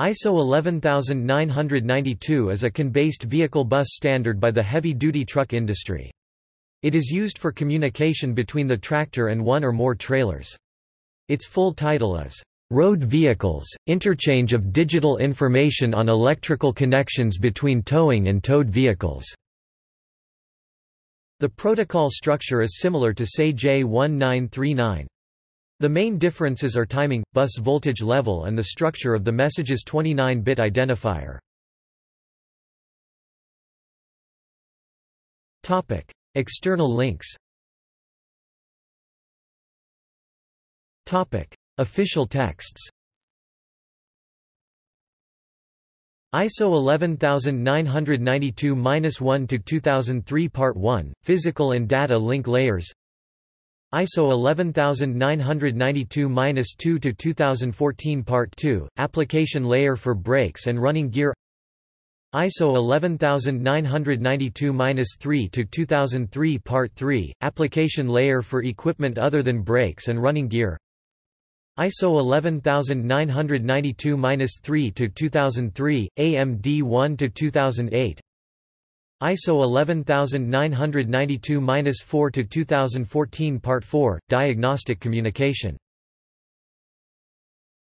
ISO 11992 is a CAN-based vehicle bus standard by the heavy-duty truck industry. It is used for communication between the tractor and one or more trailers. Its full title is, "...road vehicles, interchange of digital information on electrical connections between towing and towed vehicles." The protocol structure is similar to SAE J1939. The main differences are timing, bus voltage level and the structure of the message's 29-bit identifier. Topic: External links. Topic: Official texts. ISO 11992-1 to 2003 Part 1 Physical and Data Link Layers ISO 11992-2 to 2014 Part 2 Application layer for brakes and running gear. ISO 11992-3 to 2003 Part 3 Application layer for equipment other than brakes and running gear. ISO 11992-3 to 2003 AMD 1 to 2008 ISO 11992-4 to 2014 Part 4 Diagnostic communication